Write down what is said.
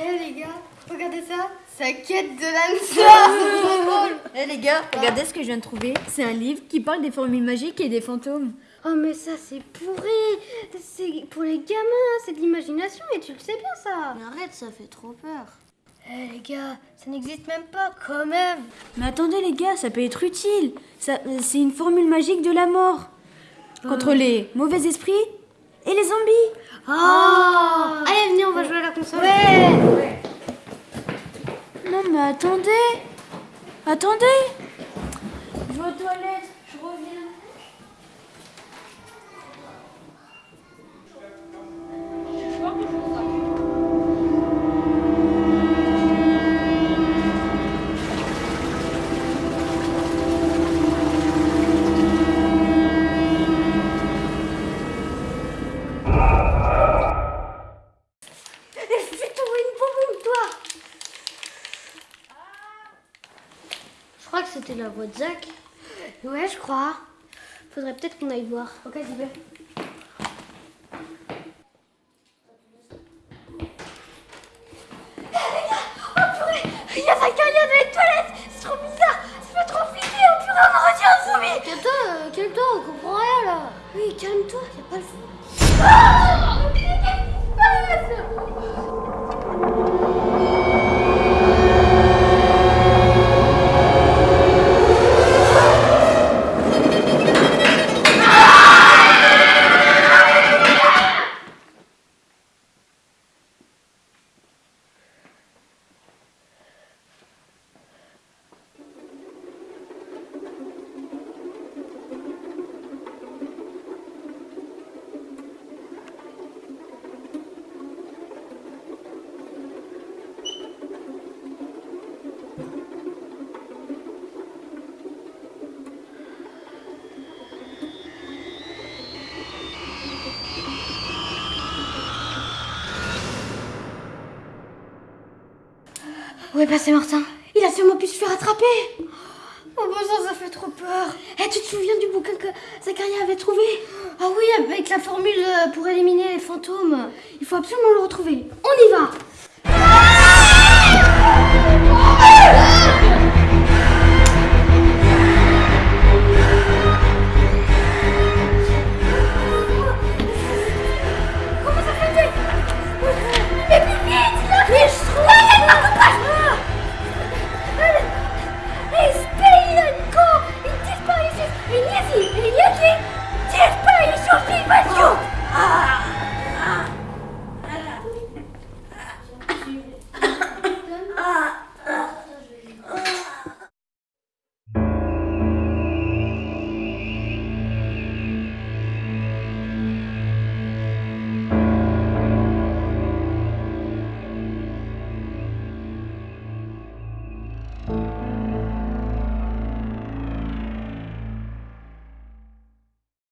Eh les gars, regardez ça. Sa quête de l'âme. Eh les gars, regardez ce que je viens de trouver. C'est un livre qui parle des formules magiques et des fantômes. Oh mais ça c'est pourri. C'est pour les gamins, c'est de l'imagination et tu le sais bien ça. Mais arrête, ça fait trop peur. Eh les gars, ça n'existe même pas quand même. Mais attendez les gars, ça peut être utile. C'est une formule magique de la mort. Contre les mauvais esprits et les zombies. Oh Allez venez, on va jouer à la console. Ouais. Non mais attendez. Attendez. Je vais aux toilettes, crois que c'était la voix de Zach. Ouais, je crois. Faudrait peut-être qu'on aille voir. Ok, j'y vais. Il y a Zakaria dans les toilettes C'est trop bizarre Ça fait trop flipper On purée, on retient un zombie Calme-toi, calme-toi, on comprend rien là. Oui, calme-toi, y a pas le fou. Où est passé Martin Il a sûrement pu se faire attraper Oh bon sang, ça fait trop peur Eh, tu te souviens du bouquin que Zacharia avait trouvé Ah oui, avec la formule euh, pour éliminer les fantômes. Il faut absolument le retrouver. On y va